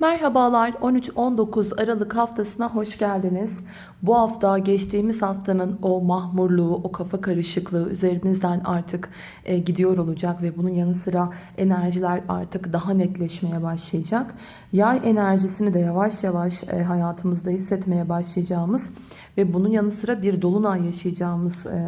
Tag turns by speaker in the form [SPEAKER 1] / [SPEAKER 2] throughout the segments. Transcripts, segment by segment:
[SPEAKER 1] Merhabalar 13-19 Aralık haftasına hoş geldiniz. Bu hafta geçtiğimiz haftanın o mahmurluğu, o kafa karışıklığı üzerimizden artık e, gidiyor olacak ve bunun yanı sıra enerjiler artık daha netleşmeye başlayacak. Yay enerjisini de yavaş yavaş e, hayatımızda hissetmeye başlayacağımız ve bunun yanı sıra bir dolunay yaşayacağımız e,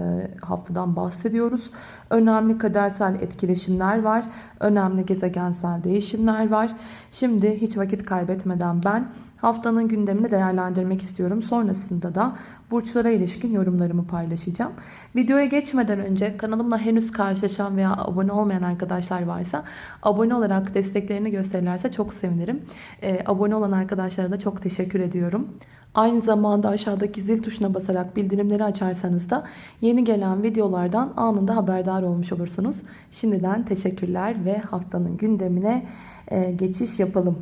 [SPEAKER 1] haftadan bahsediyoruz. Önemli kadersel etkileşimler var. Önemli gezegensel değişimler var. Şimdi hiç vakit kaybetmeden ben haftanın gündemini değerlendirmek istiyorum. Sonrasında da burçlara ilişkin yorumlarımı paylaşacağım. Videoya geçmeden önce kanalımla henüz karşılaşan veya abone olmayan arkadaşlar varsa abone olarak desteklerini gösterirlerse çok sevinirim. Ee, abone olan arkadaşlara da çok teşekkür ediyorum. Aynı zamanda aşağıdaki zil tuşuna basarak bildirimleri açarsanız da yeni gelen videolardan anında haberdar olmuş olursunuz. Şimdiden teşekkürler ve haftanın gündemine e, geçiş yapalım.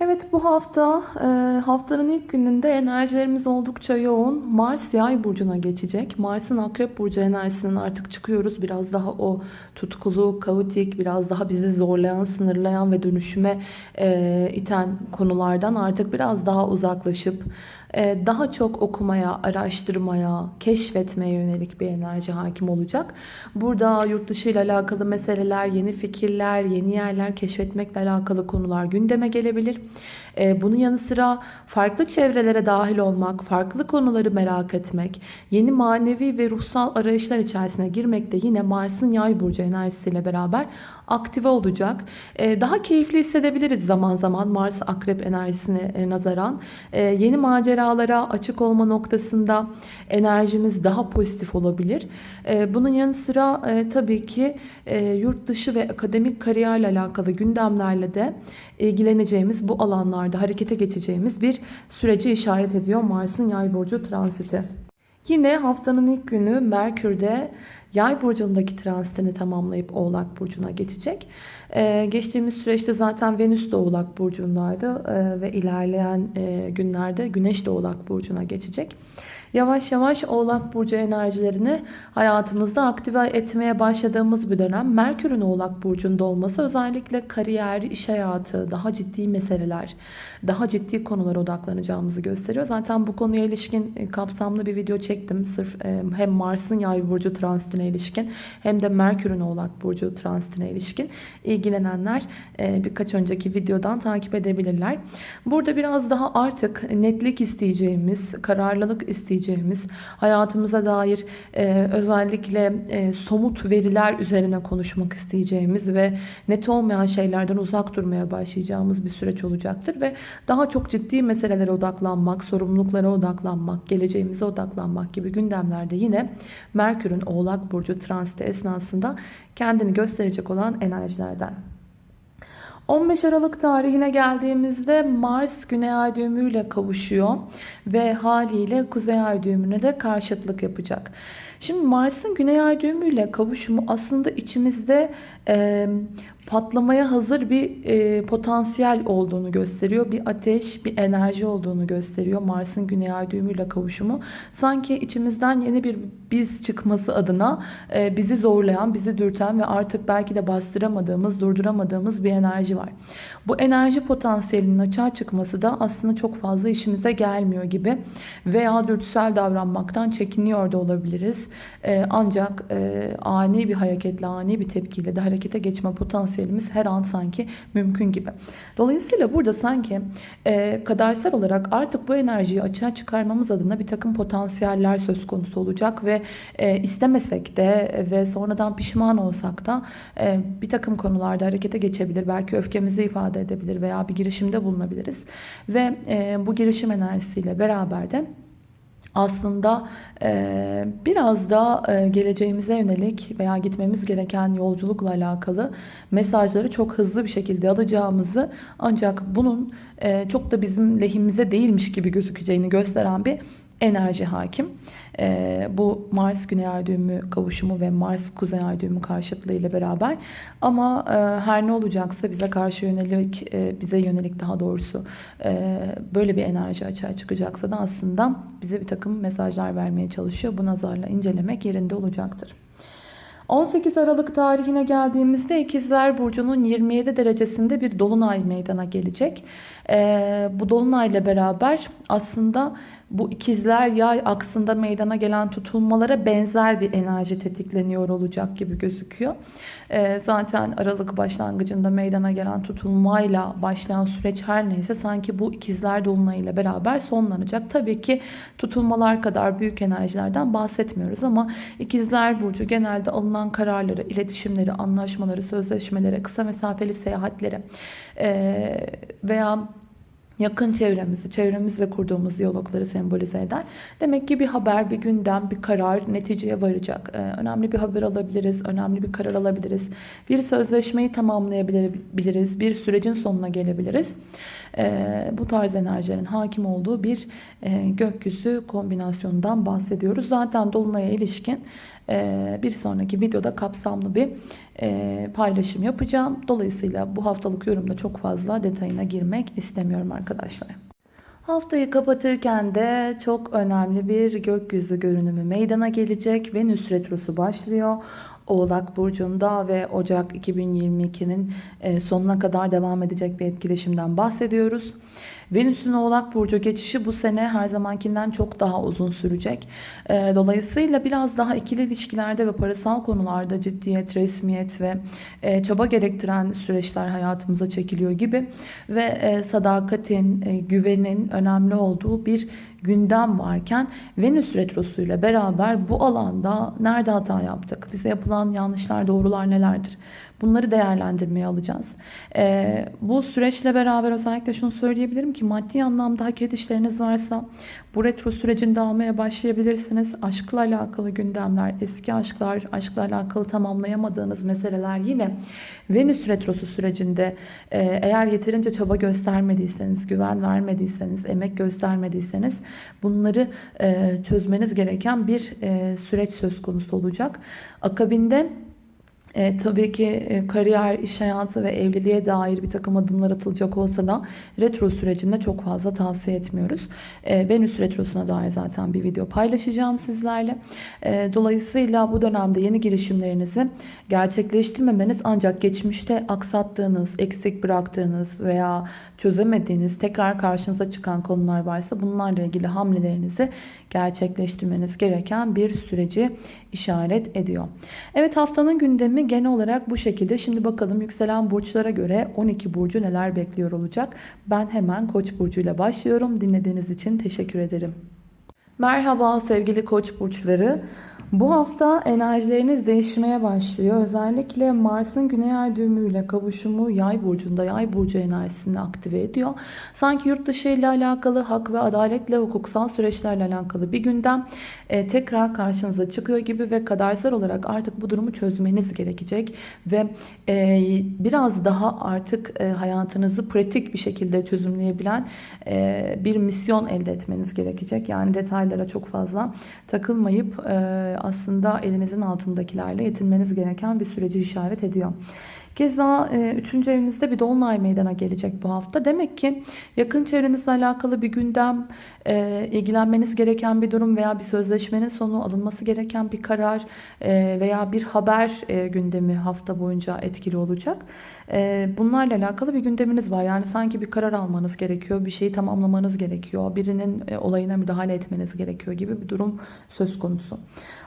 [SPEAKER 1] Evet bu hafta e, haftanın ilk gününde enerjilerimiz oldukça yoğun. Mars yay burcuna geçecek. Mars'ın akrep burcu enerjisinden artık çıkıyoruz. Biraz daha o tutkulu, kaotik, biraz daha bizi zorlayan, sınırlayan ve dönüşüme e, iten konulardan artık biraz daha uzaklaşıp daha çok okumaya, araştırmaya, keşfetmeye yönelik bir enerji hakim olacak. Burada yurt dışı ile alakalı meseleler, yeni fikirler, yeni yerler keşfetmekle alakalı konular gündeme gelebilir. E, bunun yanı sıra farklı çevrelere dahil olmak, farklı konuları merak etmek, yeni manevi ve ruhsal arayışlar içerisine girmek de yine Mars'ın yay burcu enerjisiyle beraber aktive olacak. E, daha keyifli hissedebiliriz zaman zaman Mars akrep enerjisine nazaran. Yeni maceralara açık olma noktasında enerjimiz daha pozitif olabilir. Bunun yanı sıra tabii ki yurt dışı ve akademik kariyerle alakalı gündemlerle de ilgileneceğimiz bu alanlarda harekete geçeceğimiz bir süreci işaret ediyor Mars'ın yay burcu transiti. Yine haftanın ilk günü Merkür'de Yay burcundaki transitini tamamlayıp Oğlak burcuna geçecek. Ee, geçtiğimiz süreçte zaten Venüs de Oğlak burcundaydı ee, ve ilerleyen e, günlerde Güneş de Oğlak burcuna geçecek. Yavaş yavaş Oğlak Burcu enerjilerini hayatımızda aktive etmeye başladığımız bir dönem. Merkür'ün Oğlak Burcu'nda olması özellikle kariyer, iş hayatı, daha ciddi meseleler, daha ciddi konulara odaklanacağımızı gösteriyor. Zaten bu konuya ilişkin e, kapsamlı bir video çektim. Sırf e, hem Mars'ın Yay Burcu transitine ilişkin hem de Merkür'ün Oğlak Burcu transitine ilişkin ilgilenenler e, birkaç önceki videodan takip edebilirler. Burada biraz daha artık netlik isteyeceğimiz, kararlılık isteyeceğimiz isteyeceğimiz, hayatımıza dair e, özellikle e, somut veriler üzerine konuşmak isteyeceğimiz ve net olmayan şeylerden uzak durmaya başlayacağımız bir süreç olacaktır ve daha çok ciddi meselelere odaklanmak, sorumluluklara odaklanmak, geleceğimize odaklanmak gibi gündemlerde yine Merkür'ün Oğlak Burcu transiti esnasında kendini gösterecek olan enerjilerden. 15 Aralık tarihine geldiğimizde Mars Güney Ay düğümüyle kavuşuyor ve haliyle Kuzey Ay düğümüne de karşıtlık yapacak. Şimdi Mars'ın Güney Ay düğümüyle kavuşumu aslında içimizde e, patlamaya hazır bir e, potansiyel olduğunu gösteriyor. Bir ateş, bir enerji olduğunu gösteriyor. Mars'ın Güney Ay düğümüyle kavuşumu. Sanki içimizden yeni bir biz çıkması adına e, bizi zorlayan, bizi dürten ve artık belki de bastıramadığımız, durduramadığımız bir enerji var. Bu enerji potansiyelinin açığa çıkması da aslında çok fazla işimize gelmiyor gibi veya dürtüsel davranmaktan çekiniyor da olabiliriz. E, ancak e, ani bir hareketle, ani bir tepkiyle de harekete geçme potansiyelimiz her an sanki mümkün gibi. Dolayısıyla burada sanki e, kadersel olarak artık bu enerjiyi açığa çıkarmamız adına bir takım potansiyeller söz konusu olacak ve e, istemesek de ve sonradan pişman olsak da e, bir takım konularda harekete geçebilir. Belki öfkemizi ifade edebilir veya bir girişimde bulunabiliriz. Ve e, bu girişim enerjisiyle beraber de aslında e, biraz da e, geleceğimize yönelik veya gitmemiz gereken yolculukla alakalı mesajları çok hızlı bir şekilde alacağımızı ancak bunun e, çok da bizim lehimize değilmiş gibi gözükeceğini gösteren bir enerji hakim. E, bu Mars Güney Ay düğümü kavuşumu ve Mars Kuzey Ay düğümü karşıtlığı beraber ama e, her ne olacaksa bize karşı yönelik e, bize yönelik daha doğrusu e, böyle bir enerji açığa çıkacaksa da aslında bize bir takım mesajlar vermeye çalışıyor. Bu nazarla incelemek yerinde olacaktır. 18 Aralık tarihine geldiğimizde İkizler Burcu'nun 27 derecesinde bir dolunay meydana gelecek. Ee, bu dolunayla beraber aslında bu ikizler yay aksında meydana gelen tutulmalara benzer bir enerji tetikleniyor olacak gibi gözüküyor. Ee, zaten Aralık başlangıcında meydana gelen tutulmayla başlayan süreç her neyse sanki bu ikizler dolunayıyla beraber sonlanacak. Tabii ki tutulmalar kadar büyük enerjilerden bahsetmiyoruz ama ikizler burcu genelde alınan kararları, iletişimleri, anlaşmaları, sözleşmeleri, kısa mesafeli seyahatleri e, veya yakın çevremizi, çevremizle kurduğumuz diyalogları sembolize eder. Demek ki bir haber, bir gündem, bir karar neticeye varacak. Ee, önemli bir haber alabiliriz, önemli bir karar alabiliriz. Bir sözleşmeyi tamamlayabiliriz, bir sürecin sonuna gelebiliriz. Ee, bu tarz enerjilerin hakim olduğu bir e, gökyüzü kombinasyonundan bahsediyoruz. Zaten Dolunay'a ilişkin bir sonraki videoda kapsamlı bir e, paylaşım yapacağım. Dolayısıyla bu haftalık yorumda çok fazla detayına girmek istemiyorum arkadaşlar. Haftayı kapatırken de çok önemli bir gökyüzü görünümü meydana gelecek. Venüs Retrosu başlıyor. Oğlak Burcu'nda ve Ocak 2022'nin e, sonuna kadar devam edecek bir etkileşimden bahsediyoruz. Venüs'ün Oğlak Burcu geçişi bu sene her zamankinden çok daha uzun sürecek. E, dolayısıyla biraz daha ikili ilişkilerde ve parasal konularda ciddiyet, resmiyet ve e, çaba gerektiren süreçler hayatımıza çekiliyor gibi ve sadakatin, güvenin önemli olduğu bir gündem varken Venüs Retrosu ile beraber bu alanda nerede hata yaptık? Bize yapılan yanlışlar, doğrular nelerdir? Bunları değerlendirmeye alacağız. Ee, bu süreçle beraber özellikle şunu söyleyebilirim ki maddi anlamda hak edişleriniz varsa bu retro sürecinde almaya başlayabilirsiniz. Aşkla alakalı gündemler, eski aşklar, aşkla alakalı tamamlayamadığınız meseleler yine Venüs retrosu sürecinde e, eğer yeterince çaba göstermediyseniz, güven vermediyseniz, emek göstermediyseniz bunları e, çözmeniz gereken bir e, süreç söz konusu olacak. Akabinde e, tabii ki e, kariyer, iş hayatı ve evliliğe dair bir takım adımlar atılacak olsa da retro sürecinde çok fazla tavsiye etmiyoruz. E, Venüs retrosuna dair zaten bir video paylaşacağım sizlerle. E, dolayısıyla bu dönemde yeni girişimlerinizi gerçekleştirmemeniz ancak geçmişte aksattığınız, eksik bıraktığınız veya çözemediğiniz, tekrar karşınıza çıkan konular varsa bunlarla ilgili hamlelerinizi gerçekleştirmeniz gereken bir süreci işaret ediyor. Evet haftanın gündemi genel olarak bu şekilde. Şimdi bakalım yükselen burçlara göre 12 burcu neler bekliyor olacak. Ben hemen Koç burcuyla başlıyorum. Dinlediğiniz için teşekkür ederim. Merhaba sevgili Koç burçları. Bu hafta enerjileriniz değişmeye başlıyor. Özellikle Mars'ın Güney Ay düğümüyle kavuşumu Yay burcunda Yay burcu enerjisini aktive ediyor. Sanki yurt dışı ile alakalı hak ve adaletle hukuksal süreçlerle alakalı bir gündem e, tekrar karşınıza çıkıyor gibi ve kadersel olarak artık bu durumu çözmeniz gerekecek ve e, biraz daha artık e, hayatınızı pratik bir şekilde çözümleyebilen e, bir misyon elde etmeniz gerekecek. Yani detaylara çok fazla takılmayıp e, aslında elinizin altındakilerle yetinmeniz gereken bir süreci işaret ediyor. Keza 3. E, evinizde bir dolunay meydana gelecek bu hafta. Demek ki yakın çevrenizle alakalı bir gündem, e, ilgilenmeniz gereken bir durum veya bir sözleşmenin sonu alınması gereken bir karar e, veya bir haber gündemi hafta boyunca etkili olacak. Bunlarla alakalı bir gündeminiz var. Yani sanki bir karar almanız gerekiyor, bir şeyi tamamlamanız gerekiyor, birinin olayına müdahale etmeniz gerekiyor gibi bir durum söz konusu.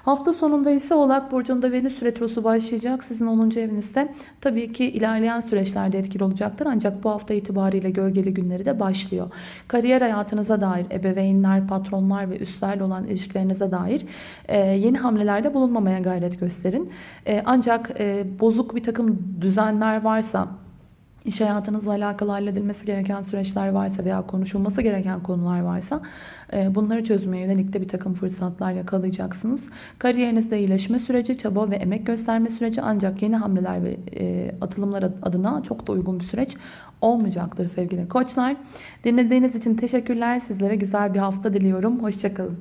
[SPEAKER 1] Hafta sonunda ise Oğlak Burcu'nda Venüs Retrosu başlayacak. Sizin 10. evinizde. Tabii ki ilerleyen süreçlerde etkili olacaktır. Ancak bu hafta itibariyle gölgeli günleri de başlıyor. Kariyer hayatınıza dair ebeveynler, patronlar ve üstlerle olan ilişkilerinize dair e, yeni hamlelerde bulunmamaya gayret gösterin. E, ancak e, bozuk bir takım düzenler varsa iş hayatınızla alakalı halledilmesi gereken süreçler varsa veya konuşulması gereken konular varsa e, bunları çözmeye yönelik de bir takım fırsatlar yakalayacaksınız. Kariyerinizde iyileşme süreci, çaba ve emek gösterme süreci ancak yeni hamleler ve e, atılımlar adına çok da uygun bir süreç olmayacaktır sevgili koçlar. Dinlediğiniz için teşekkürler. Sizlere güzel bir hafta diliyorum. Hoşçakalın.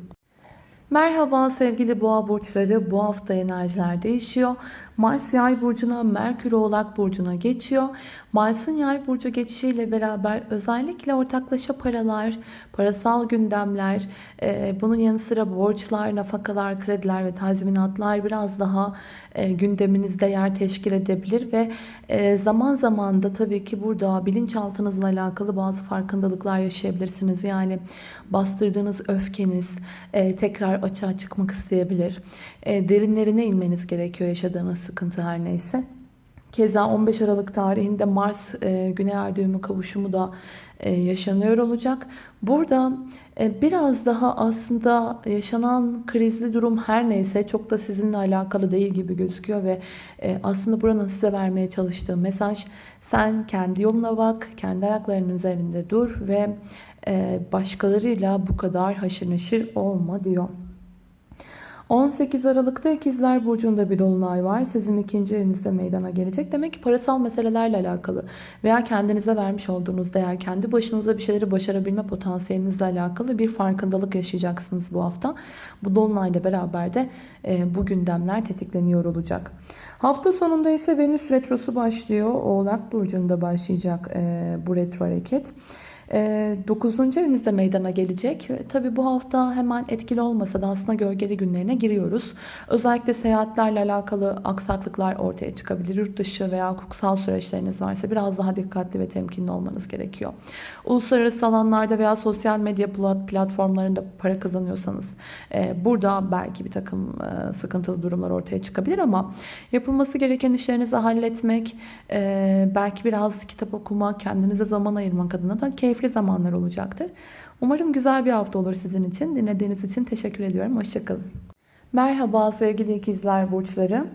[SPEAKER 1] Merhaba sevgili boğa burçları. Bu hafta enerjiler değişiyor. Mars yay burcuna, Merkür oğlak burcuna geçiyor. Mars'ın yay burcu geçişiyle beraber özellikle ortaklaşa paralar, parasal gündemler, e, bunun yanı sıra borçlar, nafakalar, krediler ve tazminatlar biraz daha e, gündeminizde yer teşkil edebilir ve e, zaman zaman da tabii ki burada bilinçaltınızla alakalı bazı farkındalıklar yaşayabilirsiniz. Yani bastırdığınız öfkeniz e, tekrar açığa çıkmak isteyebilir. E, derinlerine inmeniz gerekiyor yaşadığınız sıkıntı her neyse. Keza 15 Aralık tarihinde Mars e, Güney Ay düğümü kavuşumu da e, yaşanıyor olacak. Burada e, biraz daha aslında yaşanan krizli durum her neyse çok da sizinle alakalı değil gibi gözüküyor ve e, aslında buranın size vermeye çalıştığı mesaj sen kendi yoluna bak, kendi ayaklarının üzerinde dur ve e, başkalarıyla bu kadar haşır neşir olma diyor. 18 Aralık'ta İkizler Burcu'nda bir dolunay var. Sizin ikinci evinizde meydana gelecek. Demek ki parasal meselelerle alakalı veya kendinize vermiş olduğunuz değer, kendi başınıza bir şeyleri başarabilme potansiyelinizle alakalı bir farkındalık yaşayacaksınız bu hafta. Bu dolunayla beraber de e, bu gündemler tetikleniyor olacak. Hafta sonunda ise Venüs Retrosu başlıyor. Oğlak Burcu'nda başlayacak e, bu retro hareket. 9. Ee, evinizde meydana gelecek. Tabi bu hafta hemen etkili olmasa da aslında gölgeli günlerine giriyoruz. Özellikle seyahatlerle alakalı aksaklıklar ortaya çıkabilir. Yurt dışı veya hukuksal süreçleriniz varsa biraz daha dikkatli ve temkinli olmanız gerekiyor. Uluslararası alanlarda veya sosyal medya platformlarında para kazanıyorsanız e, burada belki bir takım e, sıkıntılı durumlar ortaya çıkabilir ama yapılması gereken işlerinizi halletmek, e, belki biraz kitap okumak, kendinize zaman ayırmak adına da keyif keyifli zamanlar olacaktır. Umarım güzel bir hafta olur sizin için. Dinlediğiniz için teşekkür ediyorum. Hoşçakalın. Merhaba sevgili ikizler burçları.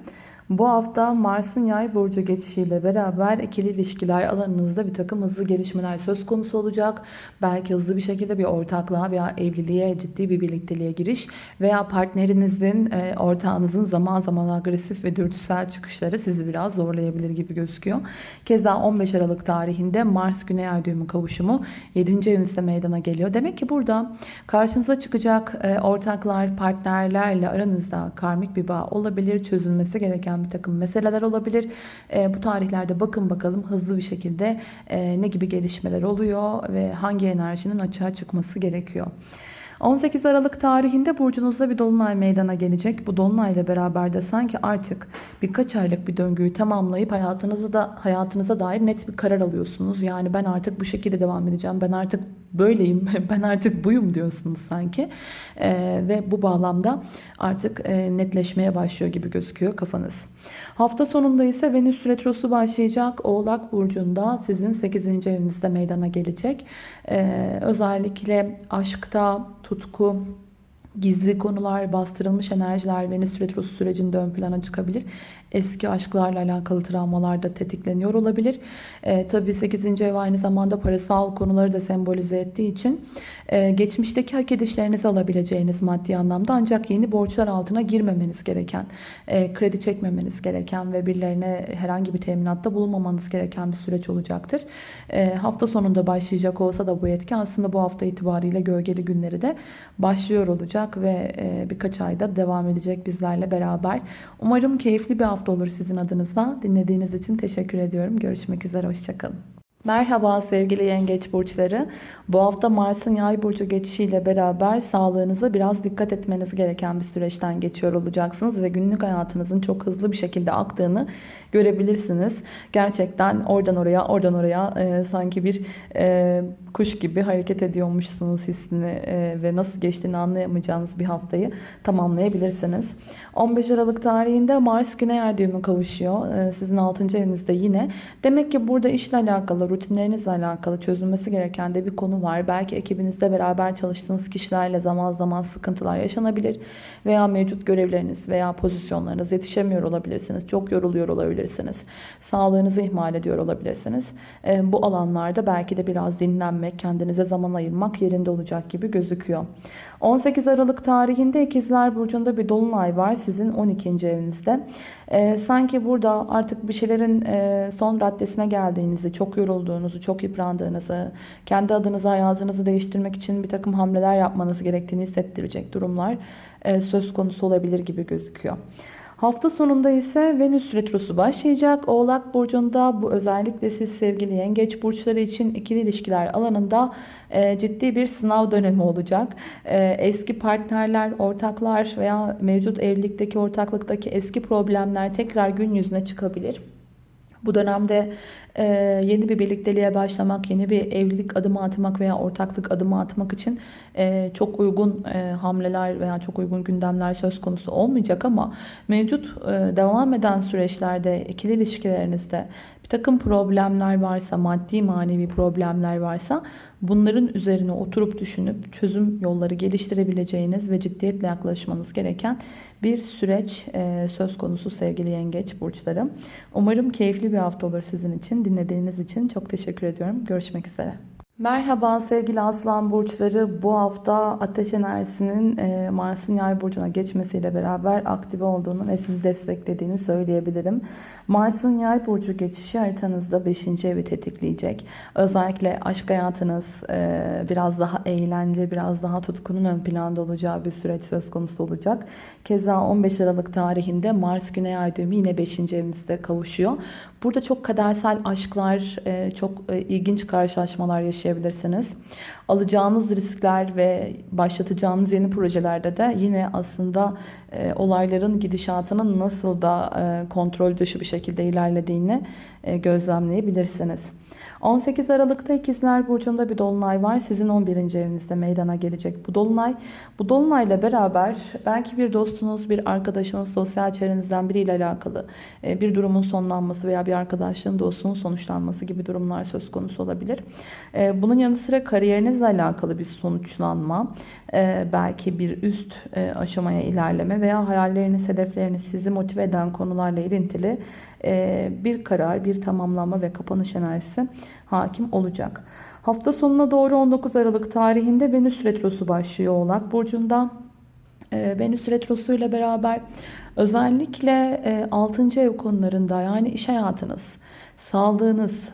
[SPEAKER 1] Bu hafta Mars'ın yay burcu geçişiyle beraber ikili ilişkiler alanınızda bir takım hızlı gelişmeler söz konusu olacak. Belki hızlı bir şekilde bir ortaklığa veya evliliğe, ciddi bir birlikteliğe giriş veya partnerinizin, e, ortağınızın zaman zaman agresif ve dürtüsel çıkışları sizi biraz zorlayabilir gibi gözüküyor. Keza 15 Aralık tarihinde Mars Güney Ay düğümü kavuşumu 7. evinizde meydana geliyor. Demek ki burada karşınıza çıkacak e, ortaklar, partnerlerle aranızda karmik bir bağ olabilir, çözülmesi gereken gereken bir takım meseleler olabilir. E, bu tarihlerde bakın bakalım hızlı bir şekilde e, ne gibi gelişmeler oluyor ve hangi enerjinin açığa çıkması gerekiyor. 18 Aralık tarihinde burcunuzda bir dolunay meydana gelecek. Bu dolunayla beraber de sanki artık birkaç aylık bir döngüyü tamamlayıp hayatınıza da hayatınıza dair net bir karar alıyorsunuz. Yani ben artık bu şekilde devam edeceğim. Ben artık böyleyim. Ben artık buyum diyorsunuz sanki. Ee, ve bu bağlamda artık e, netleşmeye başlıyor gibi gözüküyor kafanız. Hafta sonunda ise Venüs Retrosu başlayacak. Oğlak Burcu'nda sizin 8. evinizde meydana gelecek. Ee, özellikle aşkta, tutku, gizli konular, bastırılmış enerjiler Venüs Retrosu sürecinde ön plana çıkabilir. Eski aşklarla alakalı travmalar da tetikleniyor olabilir. E, tabii 8. ev aynı zamanda parasal konuları da sembolize ettiği için e, geçmişteki hak edişlerinizi alabileceğiniz maddi anlamda ancak yeni borçlar altına girmemeniz gereken, e, kredi çekmemeniz gereken ve birilerine herhangi bir teminatta bulunmamanız gereken bir süreç olacaktır. E, hafta sonunda başlayacak olsa da bu etki aslında bu hafta itibariyle gölgeli günleri de başlıyor olacak ve e, birkaç ayda devam edecek bizlerle beraber. Umarım keyifli bir hafta olur sizin adınıza. Dinlediğiniz için teşekkür ediyorum. Görüşmek üzere, hoşçakalın. Merhaba sevgili yengeç burçları. Bu hafta Mars'ın yay burcu geçişiyle beraber sağlığınıza biraz dikkat etmeniz gereken bir süreçten geçiyor olacaksınız ve günlük hayatınızın çok hızlı bir şekilde aktığını görebilirsiniz. Gerçekten oradan oraya, oradan oraya e, sanki bir e, kuş gibi hareket ediyormuşsunuz hissini e, ve nasıl geçtiğini anlayamayacağınız bir haftayı tamamlayabilirsiniz. 15 Aralık tarihinde Mars Güney Ay düğümü kavuşuyor. E, sizin 6. evinizde yine. Demek ki burada işle alakalı, rutinlerinizle alakalı çözülmesi gereken de bir konu var. Belki ekibinizde beraber çalıştığınız kişilerle zaman zaman sıkıntılar yaşanabilir. Veya mevcut görevleriniz veya pozisyonlarınız yetişemiyor olabilirsiniz. Çok yoruluyor olabilirsiniz. Sağlığınızı ihmal ediyor olabilirsiniz. Bu alanlarda belki de biraz dinlenmek, kendinize zaman ayırmak yerinde olacak gibi gözüküyor. 18 Aralık tarihinde İkizler Burcu'nda bir dolunay var sizin 12. evinizde. Ee, sanki burada artık bir şeylerin e, son raddesine geldiğinizi, çok yorulduğunuzu, çok yıprandığınızı, kendi adınıza hayatınızı değiştirmek için bir takım hamleler yapmanız gerektiğini hissettirecek durumlar e, söz konusu olabilir gibi gözüküyor. Hafta sonunda ise Venüs Retrosu başlayacak. Oğlak Burcu'nda bu özellikle siz sevgili yengeç burçları için ikili ilişkiler alanında e, ciddi bir sınav dönemi olacak. E, eski partnerler, ortaklar veya mevcut evlilikteki, ortaklıktaki eski problemler tekrar gün yüzüne çıkabilir. Bu dönemde e, yeni bir birlikteliğe başlamak, yeni bir evlilik adımı atmak veya ortaklık adımı atmak için e, çok uygun e, hamleler veya çok uygun gündemler söz konusu olmayacak ama mevcut e, devam eden süreçlerde ikili ilişkilerinizde bir takım problemler varsa, maddi manevi problemler varsa bunların üzerine oturup düşünüp çözüm yolları geliştirebileceğiniz ve ciddiyetle yaklaşmanız gereken bir süreç e, söz konusu sevgili yengeç burçları. Umarım keyifli bir hafta olur sizin için. Dinlediğiniz için çok teşekkür ediyorum. Görüşmek üzere. Merhaba sevgili aslan burçları. Bu hafta ateş enerjisinin e, Mars'ın yay burcuna geçmesiyle beraber aktive olduğunu ve sizi desteklediğini söyleyebilirim. Mars'ın yay burcu geçişi haritanızda 5. evi tetikleyecek. Özellikle aşk hayatınız e, biraz daha eğlence, biraz daha tutkunun ön planda olacağı bir süreç söz konusu olacak. Keza 15 Aralık tarihinde Mars Güney Ay düğümü yine 5. evinizde kavuşuyor. Burada çok kadersel aşklar, e, çok ilginç karşılaşmalar yaşayabilirsiniz. Alacağınız riskler ve başlatacağınız yeni projelerde de yine aslında olayların gidişatının nasıl da kontrol dışı bir şekilde ilerlediğini gözlemleyebilirsiniz. 18 Aralık'ta İkizler Burcu'nda bir dolunay var. Sizin 11. evinizde meydana gelecek bu dolunay. Bu dolunayla beraber belki bir dostunuz, bir arkadaşınız, sosyal çevrenizden biriyle alakalı bir durumun sonlanması veya bir arkadaşlığın dostluğun sonuçlanması gibi durumlar söz konusu olabilir. Bunun yanı sıra kariyerinizle alakalı bir sonuçlanma, belki bir üst aşamaya ilerleme veya hayalleriniz, hedefleriniz sizi motive eden konularla ilintili bir karar, bir tamamlama ve kapanış enerjisi hakim olacak. Hafta sonuna doğru 19 Aralık tarihinde Venüs Retrosu başlıyor Oğlak Burcu'nda. Venüs Retrosu ile beraber özellikle 6. ev konularında yani iş hayatınız, sağlığınız,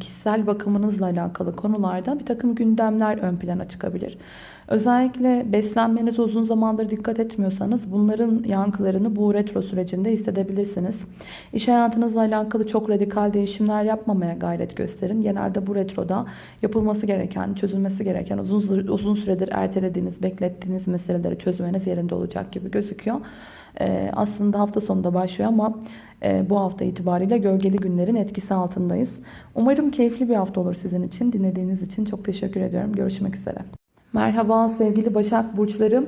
[SPEAKER 1] kişisel bakımınızla alakalı konularda bir takım gündemler ön plana çıkabilir. Özellikle beslenmenize uzun zamandır dikkat etmiyorsanız bunların yankılarını bu retro sürecinde hissedebilirsiniz. İş hayatınızla alakalı çok radikal değişimler yapmamaya gayret gösterin. Genelde bu retroda yapılması gereken, çözülmesi gereken uzun, uzun süredir ertelediğiniz, beklettiğiniz meseleleri çözmeniz yerinde olacak gibi gözüküyor. Ee, aslında hafta sonunda başlıyor ama e, bu hafta itibariyle gölgeli günlerin etkisi altındayız. Umarım keyifli bir hafta olur sizin için. Dinlediğiniz için çok teşekkür ediyorum. Görüşmek üzere. Merhaba sevgili Başak Burçlarım.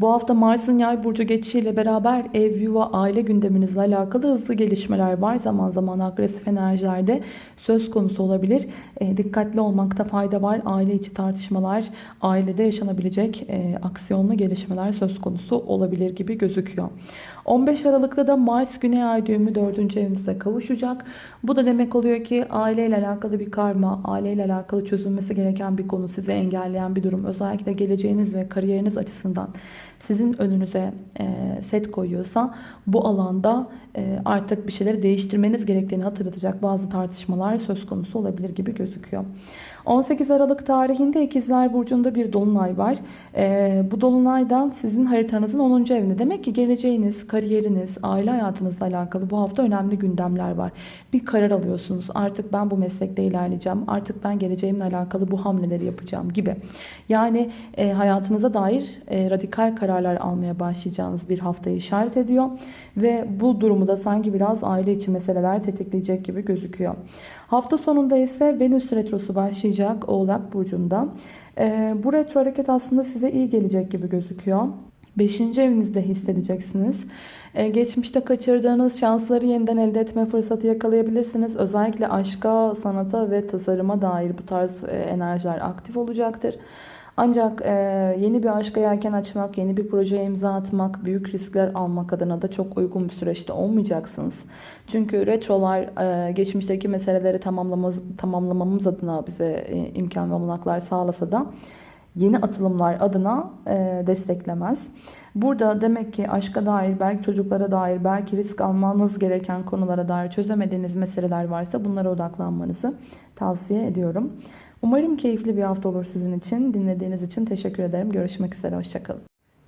[SPEAKER 1] Bu hafta Mars'ın yay burcu geçişiyle beraber ev, yuva, aile gündeminizle alakalı hızlı gelişmeler var. Zaman zaman agresif enerjilerde söz konusu olabilir. E, dikkatli olmakta fayda var. Aile içi tartışmalar, ailede yaşanabilecek e, aksiyonlu gelişmeler söz konusu olabilir gibi gözüküyor. 15 Aralık'ta da Mars Güney Ay düğümü 4. evinizde kavuşacak. Bu da demek oluyor ki aileyle alakalı bir karma, aileyle alakalı çözülmesi gereken bir konu, sizi engelleyen bir durum. Özellikle geleceğiniz ve kariyeriniz açısından sizin önünüze set koyuyorsa bu alanda artık bir şeyleri değiştirmeniz gerektiğini hatırlatacak bazı tartışmalar söz konusu olabilir gibi gözüküyor. 18 Aralık tarihinde İkizler Burcu'nda bir dolunay var. Ee, bu dolunaydan sizin haritanızın 10. evinde. Demek ki geleceğiniz, kariyeriniz, aile hayatınızla alakalı bu hafta önemli gündemler var. Bir karar alıyorsunuz. Artık ben bu meslekte ilerleyeceğim. Artık ben geleceğimle alakalı bu hamleleri yapacağım gibi. Yani e, hayatınıza dair e, radikal kararlar almaya başlayacağınız bir haftayı işaret ediyor. Ve bu durumu da sanki biraz aile içi meseleler tetikleyecek gibi gözüküyor. Hafta sonunda ise Venüs Retrosu başlayacak Oğlak Burcu'nda. Ee, bu retro hareket aslında size iyi gelecek gibi gözüküyor. Beşinci evinizde hissedeceksiniz. Ee, geçmişte kaçırdığınız şansları yeniden elde etme fırsatı yakalayabilirsiniz. Özellikle aşka, sanata ve tasarıma dair bu tarz e, enerjiler aktif olacaktır. Ancak e, yeni bir aşka yelken açmak, yeni bir projeye imza atmak, büyük riskler almak adına da çok uygun bir süreçte olmayacaksınız. Çünkü retrolar e, geçmişteki meseleleri tamamlamamız, tamamlamamız adına bize e, imkan ve olanaklar sağlasa da yeni atılımlar adına e, desteklemez. Burada demek ki aşka dair, belki çocuklara dair, belki risk almanız gereken konulara dair çözemediğiniz meseleler varsa bunlara odaklanmanızı tavsiye ediyorum. Umarım keyifli bir hafta olur sizin için. Dinlediğiniz için teşekkür ederim. Görüşmek üzere. Hoşçakalın.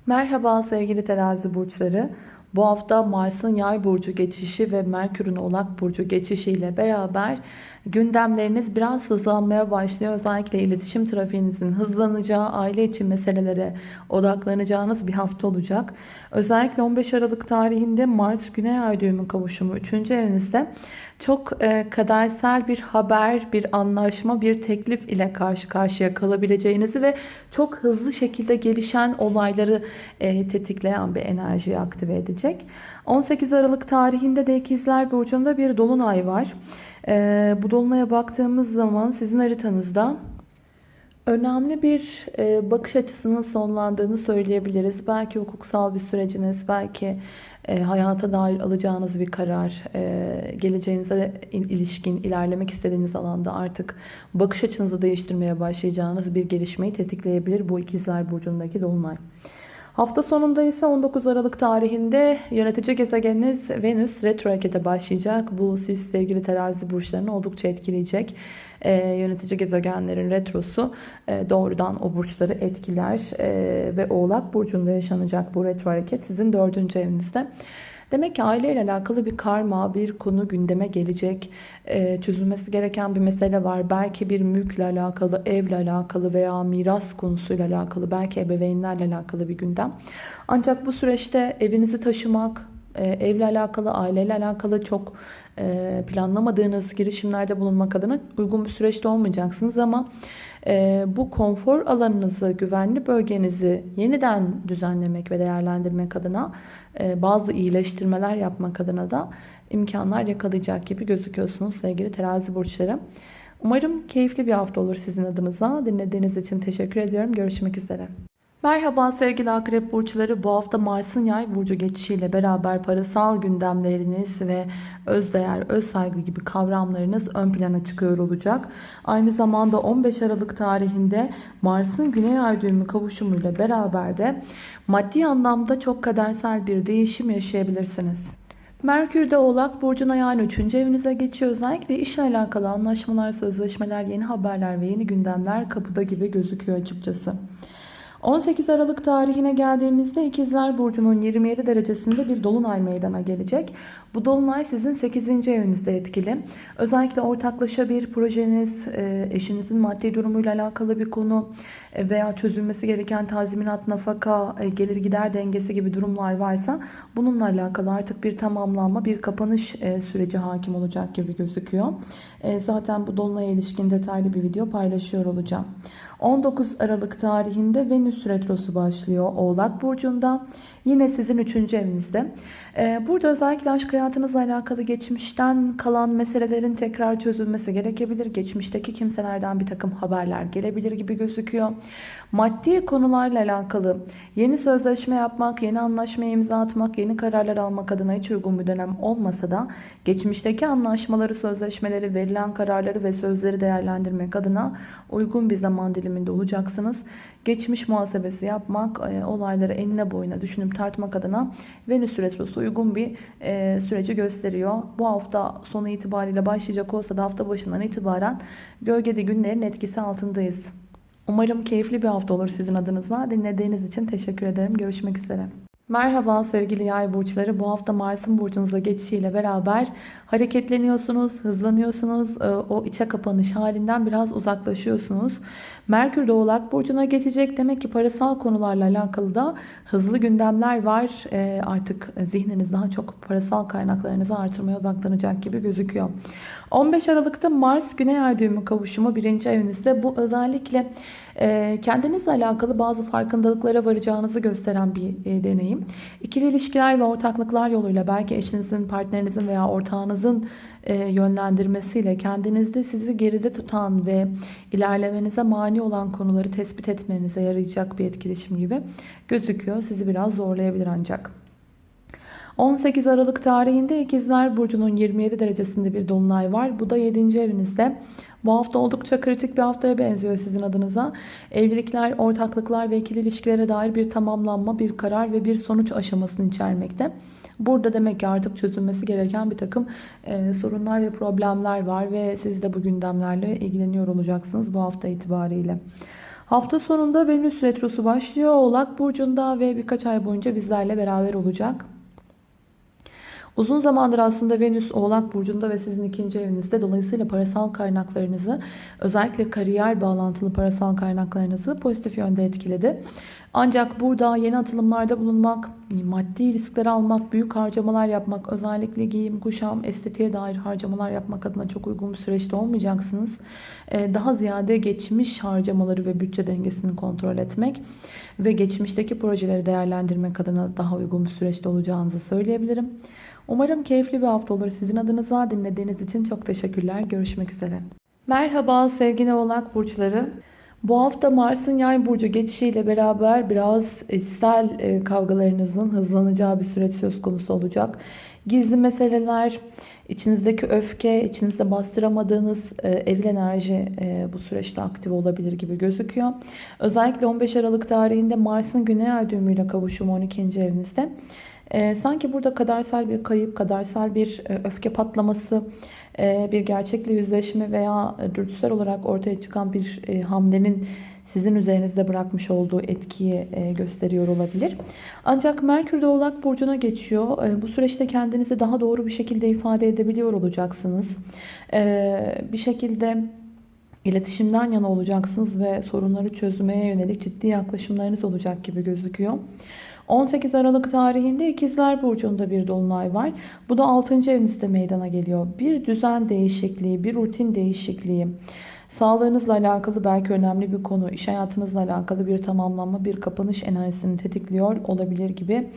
[SPEAKER 1] Merhaba sevgili terazi burçları. Bu hafta Mars'ın yay burcu geçişi ve Merkür'ün oğlak burcu geçişi ile beraber gündemleriniz biraz hızlanmaya başlıyor. Özellikle iletişim trafiğinizin hızlanacağı, aile için meselelere odaklanacağınız bir hafta olacak. Özellikle 15 Aralık tarihinde Mars Güney Ay düğümü kavuşumu 3. evinizde çok e, kadersel bir haber, bir anlaşma, bir teklif ile karşı karşıya kalabileceğinizi ve çok hızlı şekilde gelişen olayları e, tetikleyen bir enerjiyi aktive edecek. 18 Aralık tarihinde de İkizler Burcu'nda bir dolunay var. E, bu dolunaya baktığımız zaman sizin haritanızda önemli bir e, bakış açısının sonlandığını söyleyebiliriz. Belki hukuksal bir süreciniz, belki e, hayata dair alacağınız bir karar, e, geleceğinize ilişkin ilerlemek istediğiniz alanda artık bakış açınızı değiştirmeye başlayacağınız bir gelişmeyi tetikleyebilir bu ikizler burcundaki dolunay. Hafta sonunda ise 19 Aralık tarihinde yönetici gezegeniniz Venüs retro harekete başlayacak. Bu siz sevgili terazi burçlarını oldukça etkileyecek. Ee, yönetici gezegenlerin retrosu e, doğrudan o burçları etkiler. E, ve Oğlak Burcu'nda yaşanacak bu retro hareket sizin dördüncü evinizde. Demek ki aileyle alakalı bir karma, bir konu gündeme gelecek. Ee, çözülmesi gereken bir mesele var. Belki bir mülkle alakalı, evle alakalı veya miras konusuyla alakalı, belki ebeveynlerle alakalı bir gündem. Ancak bu süreçte evinizi taşımak, e, evle alakalı, aileyle alakalı çok e, planlamadığınız girişimlerde bulunmak adına uygun bir süreçte olmayacaksınız ama bu konfor alanınızı, güvenli bölgenizi yeniden düzenlemek ve değerlendirmek adına e, bazı iyileştirmeler yapmak adına da imkanlar yakalayacak gibi gözüküyorsunuz sevgili terazi burçları. Umarım keyifli bir hafta olur sizin adınıza. Dinlediğiniz için teşekkür ediyorum. Görüşmek üzere. Merhaba sevgili akrep burçları. Bu hafta Mars'ın yay burcu geçişiyle beraber parasal gündemleriniz ve özdeğer, öz saygı gibi kavramlarınız ön plana çıkıyor olacak. Aynı zamanda 15 Aralık tarihinde Mars'ın güney ay düğümü kavuşumuyla beraber de maddi anlamda çok kadersel bir değişim yaşayabilirsiniz. Merkür de Oğlak Burcu'na yani 3. evinize geçiyor. Özellikle işle alakalı anlaşmalar, sözleşmeler, yeni haberler ve yeni gündemler kapıda gibi gözüküyor açıkçası. 18 Aralık tarihine geldiğimizde İkizler Burcu'nun 27 derecesinde bir dolunay meydana gelecek. Bu dolunay sizin 8. evinizde etkili. Özellikle ortaklaşa bir projeniz, e, eşinizin maddi durumuyla alakalı bir konu e, veya çözülmesi gereken tazminat, nafaka, e, gelir gider dengesi gibi durumlar varsa bununla alakalı artık bir tamamlanma, bir kapanış süreci hakim olacak gibi gözüküyor. Zaten bu dolunaya ilişkin detaylı bir video paylaşıyor olacağım. 19 Aralık tarihinde Venüs Retrosu başlıyor Oğlak Burcu'nda. Yine sizin 3. evinizde. Ee, burada özellikle aşk hayatınızla alakalı geçmişten kalan meselelerin tekrar çözülmesi gerekebilir. Geçmişteki kimselerden bir takım haberler gelebilir gibi gözüküyor. Maddi konularla alakalı yeni sözleşme yapmak, yeni anlaşma imza atmak, yeni kararlar almak adına hiç uygun bir dönem olmasa da geçmişteki anlaşmaları, sözleşmeleri, verilen kararları ve sözleri değerlendirmek adına uygun bir zaman diliminde olacaksınız. Geçmiş muhasebesi yapmak, e, olayları enine boyuna düşünüp tartmak adına Venüs Retrosu uygun bir e, süreci gösteriyor. Bu hafta sonu itibariyle başlayacak olsa da hafta başından itibaren gölgede günlerin etkisi altındayız. Umarım keyifli bir hafta olur sizin adınıza. Dinlediğiniz için teşekkür ederim. Görüşmek üzere. Merhaba sevgili yay burçları. Bu hafta Mars'ın burcunuza geçişiyle beraber hareketleniyorsunuz, hızlanıyorsunuz. Ee, o içe kapanış halinden biraz uzaklaşıyorsunuz. Merkür de Oğlak Burcu'na geçecek. Demek ki parasal konularla alakalı da hızlı gündemler var. Ee, artık zihniniz daha çok parasal kaynaklarınızı artırmaya odaklanacak gibi gözüküyor. 15 Aralık'ta Mars Güney Ay düğümü kavuşumu birinci evinizde. Bu özellikle e, kendinizle alakalı bazı farkındalıklara varacağınızı gösteren bir e, deneyim. İkili ilişkiler ve ortaklıklar yoluyla belki eşinizin, partnerinizin veya ortağınızın e, yönlendirmesiyle kendinizde sizi geride tutan ve ilerlemenize mani olan konuları tespit etmenize yarayacak bir etkileşim gibi gözüküyor. Sizi biraz zorlayabilir ancak. 18 Aralık tarihinde İkizler Burcu'nun 27 derecesinde bir dolunay var. Bu da 7. evinizde. Bu hafta oldukça kritik bir haftaya benziyor sizin adınıza. Evlilikler, ortaklıklar ve ikili ilişkilere dair bir tamamlanma, bir karar ve bir sonuç aşamasını içermekte. Burada demek ki artık çözülmesi gereken bir takım e, sorunlar ve problemler var ve siz de bu gündemlerle ilgileniyor olacaksınız bu hafta itibariyle. Hafta sonunda Venüs Retrosu başlıyor. Oğlak Burcu'nda ve birkaç ay boyunca bizlerle beraber olacak. Uzun zamandır aslında Venüs Oğlak Burcu'nda ve sizin ikinci evinizde. Dolayısıyla parasal kaynaklarınızı özellikle kariyer bağlantılı parasal kaynaklarınızı pozitif yönde etkiledi. Ancak burada yeni atılımlarda bulunmak, maddi riskler almak, büyük harcamalar yapmak, özellikle giyim, kuşam, estetiğe dair harcamalar yapmak adına çok uygun bir süreçte olmayacaksınız. Ee, daha ziyade geçmiş harcamaları ve bütçe dengesini kontrol etmek ve geçmişteki projeleri değerlendirmek adına daha uygun bir süreçte olacağınızı söyleyebilirim. Umarım keyifli bir hafta olur. Sizin adınıza dinlediğiniz için çok teşekkürler. Görüşmek üzere. Merhaba sevgili oğlak burçları. Bu hafta Mars'ın yay burcu geçişiyle beraber biraz içsel e, kavgalarınızın hızlanacağı bir süreç söz konusu olacak. Gizli meseleler, içinizdeki öfke, içinizde bastıramadığınız e, eril enerji e, bu süreçte aktif olabilir gibi gözüküyor. Özellikle 15 Aralık tarihinde Mars'ın Güney Ay düğümüyle kavuşumu 12. evinizde. E, sanki burada kadersel bir kayıp, kadersel bir e, öfke patlaması, e, bir gerçekle yüzleşme veya e, dürtüsel olarak ortaya çıkan bir e, hamlenin sizin üzerinizde bırakmış olduğu etkiyi e, gösteriyor olabilir. Ancak Merkür de Oğlak Burcu'na geçiyor. Bu süreçte kendinizi daha doğru bir şekilde ifade edebiliyor olacaksınız. E, bir şekilde iletişimden yana olacaksınız ve sorunları çözmeye yönelik ciddi yaklaşımlarınız olacak gibi gözüküyor. 18 Aralık tarihinde İkizler Burcu'nda bir dolunay var. Bu da 6. evinizde meydana geliyor. Bir düzen değişikliği, bir rutin değişikliği, sağlığınızla alakalı belki önemli bir konu, iş hayatınızla alakalı bir tamamlanma, bir kapanış enerjisini tetikliyor olabilir gibi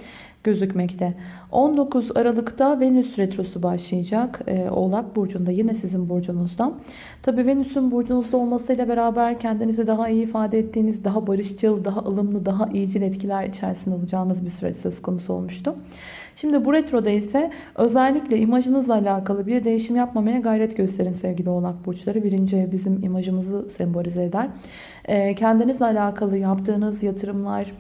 [SPEAKER 1] gözükmekte. 19 Aralık'ta Venüs Retrosu başlayacak. Ee, Oğlak Burcu'nda yine sizin burcunuzda. Tabi Venüs'ün burcunuzda olmasıyla beraber kendinizi daha iyi ifade ettiğiniz, daha barışçıl, daha ılımlı, daha iyicil etkiler içerisinde olacağınız bir süreç söz konusu olmuştu. Şimdi bu retroda ise özellikle imajınızla alakalı bir değişim yapmamaya gayret gösterin sevgili oğlak burçları. Birinci ev bizim imajımızı sembolize eder. Ee, kendinizle alakalı yaptığınız yatırımlar,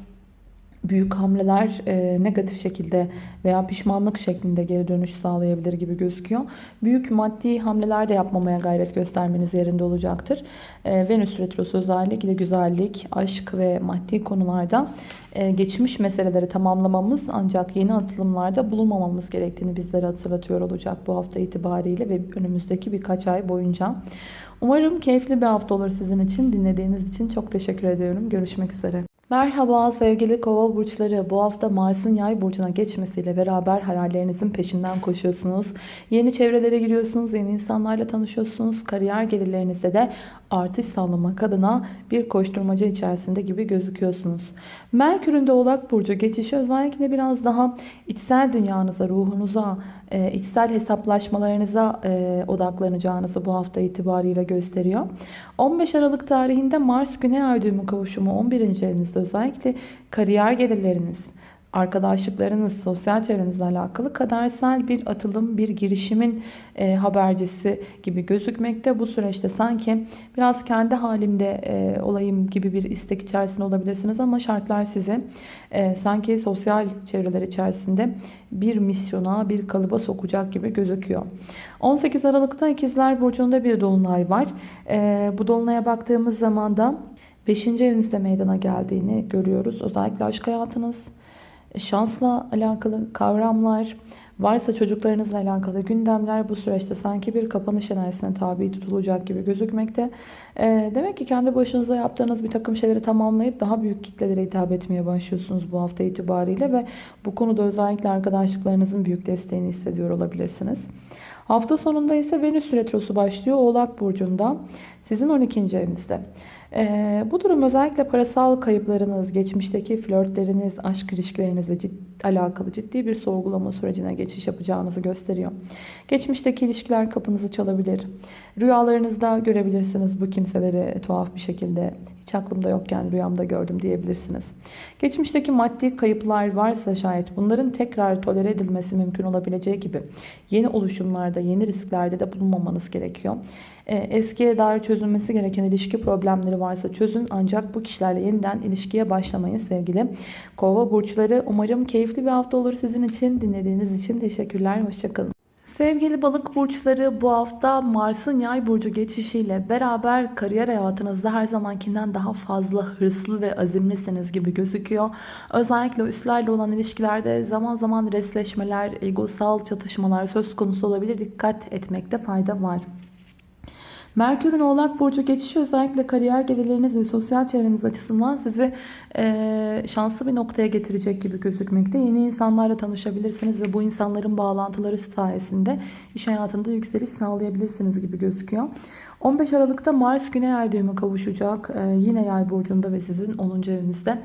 [SPEAKER 1] büyük hamleler e, negatif şekilde veya pişmanlık şeklinde geri dönüş sağlayabilir gibi gözüküyor. Büyük maddi hamleler de yapmamaya gayret göstermeniz yerinde olacaktır. E, Venüs Retrosu özellikle güzellik, aşk ve maddi konularda e, geçmiş meseleleri tamamlamamız ancak yeni atılımlarda bulunmamamız gerektiğini bizlere hatırlatıyor olacak bu hafta itibariyle ve önümüzdeki birkaç ay boyunca. Umarım keyifli bir hafta olur sizin için. Dinlediğiniz için çok teşekkür ediyorum. Görüşmek üzere. Merhaba sevgili kova burçları. Bu hafta Mars'ın yay burcuna geçmesiyle beraber hayallerinizin peşinden koşuyorsunuz. Yeni çevrelere giriyorsunuz, yeni insanlarla tanışıyorsunuz. Kariyer gelirlerinizde de artış sağlamak adına bir koşturmaca içerisinde gibi gözüküyorsunuz. Merkür'ün de Oğlak Burcu geçişi özellikle biraz daha içsel dünyanıza, ruhunuza, e, içsel hesaplaşmalarınıza e, odaklanacağınızı bu hafta itibariyle gösteriyor. 15 Aralık tarihinde Mars Güney Ay kavuşumu 11. evinizde özellikle kariyer gelirleriniz, arkadaşlıklarınız, sosyal çevrenizle alakalı kadersel bir atılım, bir girişimin e, habercisi gibi gözükmekte. Bu süreçte sanki biraz kendi halimde e, olayım gibi bir istek içerisinde olabilirsiniz ama şartlar sizi e, sanki sosyal çevreler içerisinde bir misyona, bir kalıba sokacak gibi gözüküyor. 18 Aralık'ta İkizler Burcu'nda bir dolunay var. E, bu dolunaya baktığımız zaman da 5. evinizde meydana geldiğini görüyoruz. Özellikle aşk hayatınız, şansla alakalı kavramlar, varsa çocuklarınızla alakalı gündemler bu süreçte sanki bir kapanış enerjisine tabi tutulacak gibi gözükmekte. E, demek ki kendi başınıza yaptığınız bir takım şeyleri tamamlayıp daha büyük kitlelere hitap etmeye başlıyorsunuz bu hafta itibariyle ve bu konuda özellikle arkadaşlıklarınızın büyük desteğini hissediyor olabilirsiniz. Hafta sonunda ise Venüs Retrosu başlıyor Oğlak Burcu'nda. Sizin 12. evinizde. Ee, bu durum özellikle parasal kayıplarınız, geçmişteki flörtleriniz, aşk ilişkilerinizle cid alakalı ciddi bir sorgulama sürecine geçiş yapacağınızı gösteriyor. Geçmişteki ilişkiler kapınızı çalabilir. Rüyalarınızda görebilirsiniz bu kimseleri tuhaf bir şekilde. Hiç aklımda yokken rüyamda gördüm diyebilirsiniz. Geçmişteki maddi kayıplar varsa şayet bunların tekrar tolere edilmesi mümkün olabileceği gibi yeni oluşumlarda, yeni risklerde de bulunmamanız gerekiyor. Ee, eskiye dair çözülmesi gereken ilişki problemleri varsa çözün. Ancak bu kişilerle yeniden ilişkiye başlamayın sevgili kova burçları. Umarım keyifli bir hafta olur sizin için. Dinlediğiniz için teşekkürler. Hoşçakalın. Sevgili balık burçları bu hafta Mars'ın yay burcu geçişiyle beraber kariyer hayatınızda her zamankinden daha fazla hırslı ve azimlisiniz gibi gözüküyor. Özellikle üstlerle olan ilişkilerde zaman zaman resleşmeler, egosal çatışmalar söz konusu olabilir. Dikkat etmekte fayda var. Merkür'ün Oğlak Burcu geçişi özellikle kariyer gelirleriniz ve sosyal çevreniz açısından sizi e, şanslı bir noktaya getirecek gibi gözükmekte. Yeni insanlarla tanışabilirsiniz ve bu insanların bağlantıları sayesinde iş hayatında yükseliş sağlayabilirsiniz gibi gözüküyor. 15 Aralık'ta Mars Güney Ay düğümü kavuşacak. E, yine Yay Burcu'nda ve sizin 10. evinizde.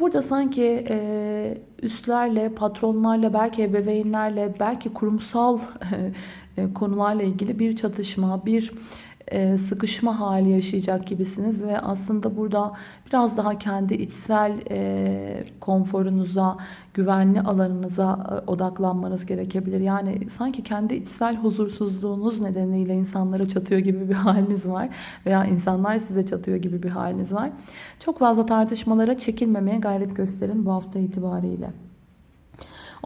[SPEAKER 1] Burada sanki e, üstlerle, patronlarla, belki ebeveynlerle, belki kurumsal e, konularla ilgili bir çatışma, bir sıkışma hali yaşayacak gibisiniz ve aslında burada biraz daha kendi içsel e, konforunuza, güvenli alanınıza e, odaklanmanız gerekebilir. Yani sanki kendi içsel huzursuzluğunuz nedeniyle insanlara çatıyor gibi bir haliniz var veya insanlar size çatıyor gibi bir haliniz var. Çok fazla tartışmalara çekilmemeye gayret gösterin bu hafta itibariyle.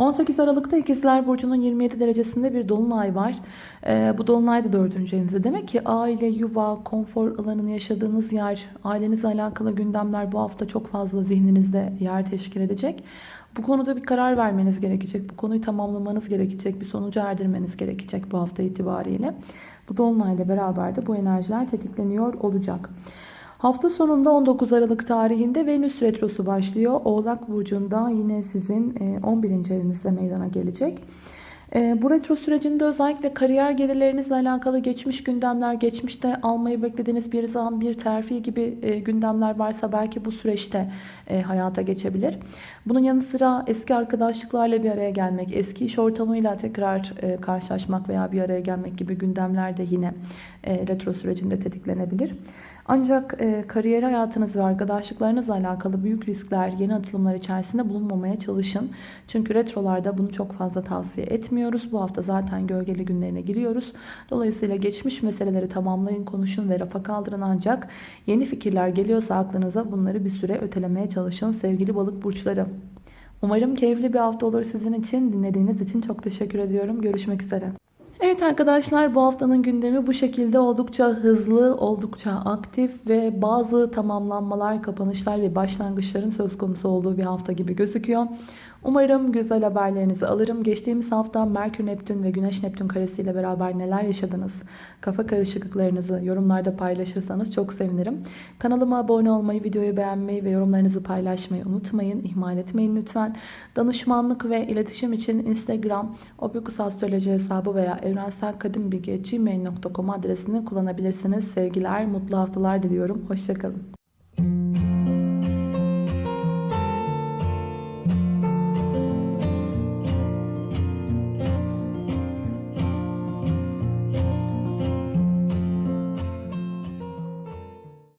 [SPEAKER 1] 18 Aralık'ta İkizler Burcu'nun 27 derecesinde bir dolunay var. Ee, bu dolunay da 4. evinizde. Demek ki aile, yuva, konfor alanını yaşadığınız yer, ailenizle alakalı gündemler bu hafta çok fazla zihninizde yer teşkil edecek. Bu konuda bir karar vermeniz gerekecek. Bu konuyu tamamlamanız gerekecek. Bir sonuca erdirmeniz gerekecek bu hafta itibariyle. Bu dolunayla beraber de bu enerjiler tetikleniyor olacak. Hafta sonunda 19 Aralık tarihinde Venüs Retrosu başlıyor. Oğlak Burcu'nda yine sizin 11. E, evinizde meydana gelecek. E, bu retro sürecinde özellikle kariyer gelirlerinizle alakalı geçmiş gündemler, geçmişte almayı beklediğiniz bir zam, bir terfi gibi e, gündemler varsa belki bu süreçte hayata geçebilir. Bunun yanı sıra eski arkadaşlıklarla bir araya gelmek, eski iş ortamıyla tekrar karşılaşmak veya bir araya gelmek gibi gündemler de yine retro sürecinde tetiklenebilir. Ancak e, kariyer hayatınız ve arkadaşlıklarınızla alakalı büyük riskler, yeni atılımlar içerisinde bulunmamaya çalışın. Çünkü retrolarda bunu çok fazla tavsiye etmiyoruz. Bu hafta zaten gölgeli günlerine giriyoruz. Dolayısıyla geçmiş meseleleri tamamlayın, konuşun ve rafa kaldırın ancak yeni fikirler geliyorsa aklınıza bunları bir süre ötelemeye çalışın sevgili balık burçları. Umarım keyifli bir hafta olur sizin için. Dinlediğiniz için çok teşekkür ediyorum. Görüşmek üzere. Evet arkadaşlar bu haftanın gündemi bu şekilde oldukça hızlı, oldukça aktif ve bazı tamamlanmalar, kapanışlar ve başlangıçların söz konusu olduğu bir hafta gibi gözüküyor. Umarım güzel haberlerinizi alırım. Geçtiğimiz hafta Merkür Neptün ve Güneş Neptün karesiyle beraber neler yaşadınız? Kafa karışıklıklarınızı yorumlarda paylaşırsanız çok sevinirim. Kanalıma abone olmayı, videoyu beğenmeyi ve yorumlarınızı paylaşmayı unutmayın. İhmal etmeyin lütfen. Danışmanlık ve iletişim için Instagram, Obyukusastroloji hesabı veya evrenselkadimbilgi.gmail.com adresini kullanabilirsiniz. Sevgiler, mutlu haftalar diliyorum. Hoşçakalın.